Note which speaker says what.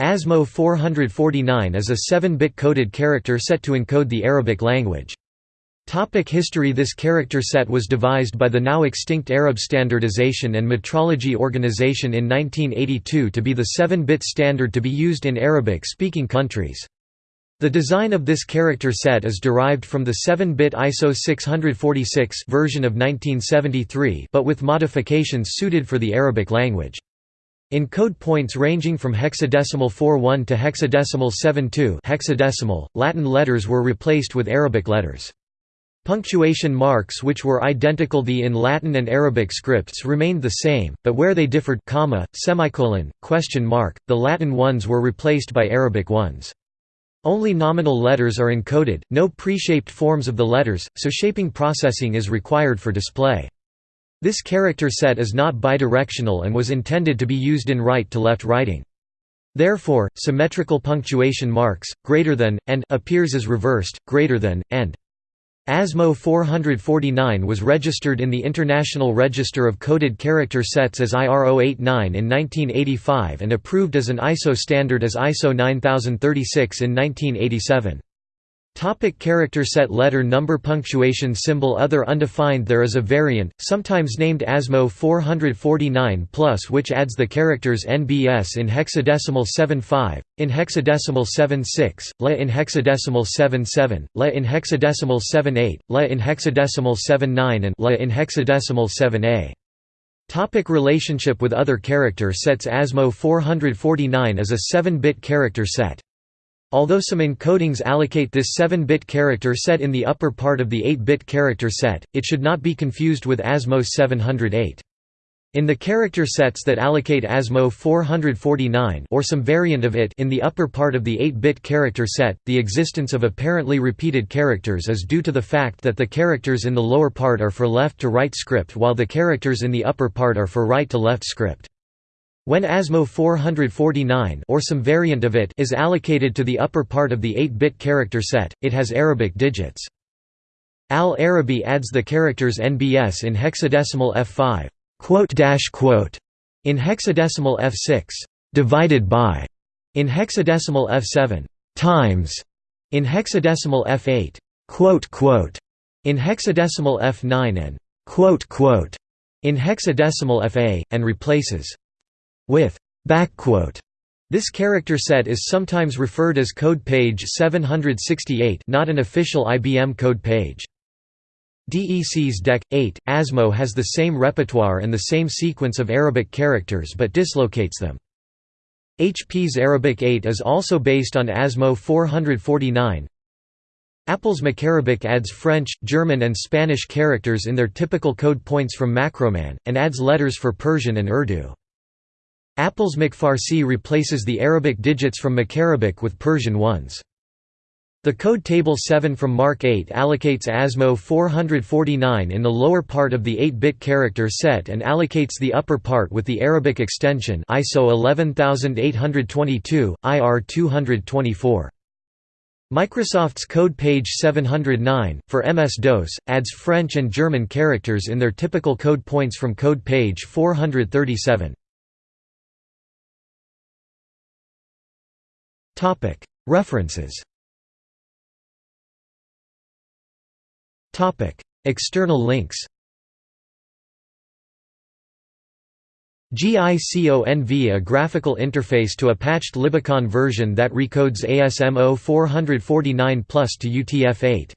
Speaker 1: ASMO 449 is a 7-bit coded character set to encode the Arabic language. Topic history This character set was devised by the now extinct Arab Standardization and Metrology Organization in 1982 to be the 7-bit standard to be used in Arabic-speaking countries. The design of this character set is derived from the 7-bit ISO 646 version of 1973 but with modifications suited for the Arabic language. In code points ranging from hexadecimal 41 to hexadecimal 72 hexadecimal, Latin letters were replaced with Arabic letters. Punctuation marks which were identical the in Latin and Arabic scripts remained the same, but where they differed comma, semicolon, question mark, the Latin ones were replaced by Arabic ones. Only nominal letters are encoded, no pre-shaped forms of the letters, so shaping processing is required for display. This character set is not bidirectional and was intended to be used in right-to-left writing. Therefore, symmetrical punctuation marks, greater than, and appears as reversed, greater than, and. ASMO 449 was registered in the International Register of Coded Character Sets as IR089 in 1985 and approved as an ISO standard as ISO 9036 in 1987. Topic character set Letter number Punctuation symbol Other undefined There is a variant, sometimes named ASMO 449 plus which adds the characters NBS in hexadecimal 75, in hexadecimal 76, LA in hexadecimal 77, LA in hexadecimal 78, LA in hexadecimal 79 and LA in hexadecimal 7A. Topic relationship with other character sets ASMO 449 is a 7-bit character set. Although some encodings allocate this 7-bit character set in the upper part of the 8-bit character set, it should not be confused with ASMO 708. In the character sets that allocate ASMO 449 or some variant of it in the upper part of the 8-bit character set, the existence of apparently repeated characters is due to the fact that the characters in the lower part are for left-to-right script while the characters in the upper part are for right-to-left script. When ASMO 449 or some variant of it is allocated to the upper part of the 8-bit character set, it has Arabic digits. Al-Arabi adds the characters NBS in hexadecimal F5 in hexadecimal F6 divided by in hexadecimal F7 times in hexadecimal F8 in hexadecimal F9 and in hexadecimal FA and replaces with. This character set is sometimes referred as code page 768 not an official IBM code page. DEC's DEC 8 ASMO has the same repertoire and the same sequence of Arabic characters but dislocates them. HP's Arabic 8 is also based on ASMO 449. Apple's Macarabic adds French, German and Spanish characters in their typical code points from Macroman, and adds letters for Persian and Urdu. Apple's MacFarsi replaces the Arabic digits from Macarabic with Persian ones. The code table 7 from MARC 8 allocates ASMO 449 in the lower part of the 8-bit character set and allocates the upper part with the Arabic extension ISO 11822, IR 224. Microsoft's code page 709, for MS-DOS, adds French and German characters in their typical code points from code page 437. References. External links. GICONV a graphical interface to a patched Libiconv version that recodes ASMO 449 Plus to UTF-8